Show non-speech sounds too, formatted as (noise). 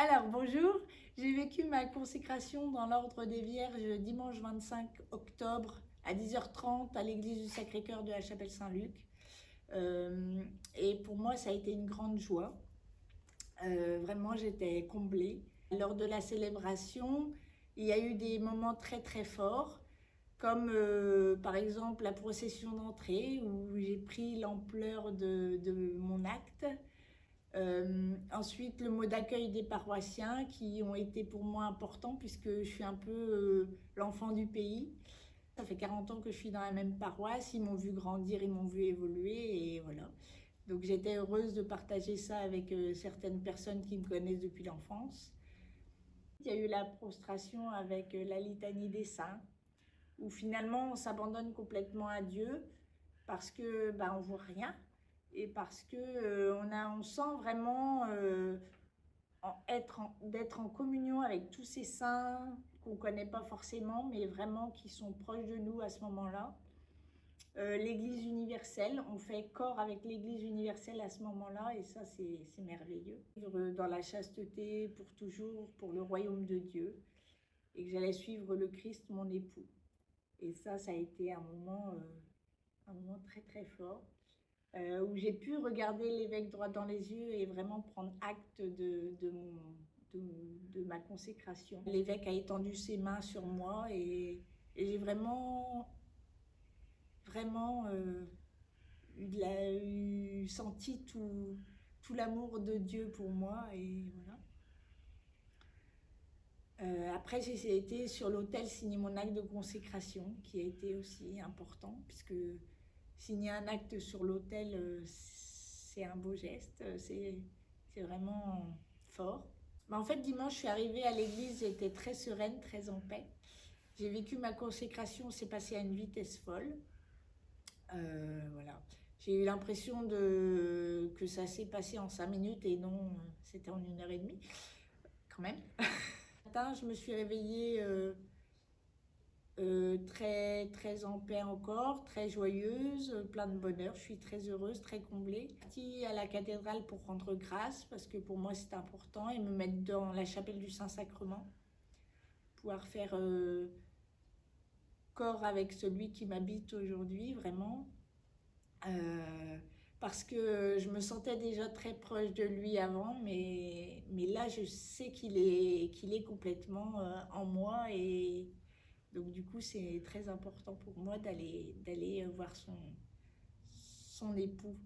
Alors, bonjour. J'ai vécu ma consécration dans l'Ordre des Vierges dimanche 25 octobre à 10h30 à l'église du Sacré-Cœur de la Chapelle Saint-Luc. Euh, et pour moi, ça a été une grande joie. Euh, vraiment, j'étais comblée. Lors de la célébration, il y a eu des moments très très forts, comme euh, par exemple la procession d'entrée où j'ai pris l'ampleur de, de, mon acte. Euh, ensuite, le mot d'accueil des paroissiens qui ont été pour moi importants puisque je suis un peu euh, l'enfant du pays. Ça fait 40 ans que je suis dans la même paroisse, ils m'ont vu grandir, ils m'ont vu évoluer et voilà. Donc j'étais heureuse de partager ça avec euh, certaines personnes qui me connaissent depuis l'enfance. Il y a eu la prostration avec la litanie des saints, où finalement on s'abandonne complètement à Dieu parce que ben, on voit rien et parce que euh, on, a, on sent vraiment euh, être d'être en communion avec tous ces saints qu'on ne connaît pas forcément, mais vraiment qui sont proches de nous à ce moment-là. Euh, L'Église universelle, on fait corps avec l'Église universelle à ce moment-là, et ça, c'est merveilleux. Dans la chasteté pour toujours, pour le royaume de Dieu, et que j'allais suivre le Christ, mon époux. Et ça, ça a été un moment, un moment très très fort. Euh, où j'ai pu regarder l'évêque droit dans les yeux et vraiment prendre acte de, de, ma consécration. L'évêque a étendu ses mains sur moi et, j'ai vraiment, vraiment euh, eu, senti tout, tout l'amour de Dieu pour moi et voilà. Euh, après, j'ai été sur l'autel signer mon acte de consécration, qui a été aussi important, puisque signer un acte sur l'autel, euh, c'est un beau geste, euh, c'est vraiment fort. Mais en fait, dimanche, je suis arrivée à l'église, j'étais très sereine, très en paix. J'ai vécu ma consécration, c'est passé à une vitesse folle. Euh, voilà. J'ai eu l'impression que ça s'est passé en cinq minutes et non, c'était en une heure et demie, quand même. (laughs) matin, je me suis réveillée euh, très, très en paix encore, très joyeuse, plein de bonheur. Je suis très heureuse, très comblée. Partie à la cathédrale pour rendre grâce, parce que pour moi c'est important, et me mettre dans la chapelle du Saint-Sacrement. Pouvoir faire euh, corps avec celui qui m'habite aujourd'hui, vraiment. Euh, parce que je me sentais déjà très proche de lui avant, mais, mais là je sais qu'il est, qu'il est complètement en moi et c'est très important pour moi d'aller d'aller voir son, son époux.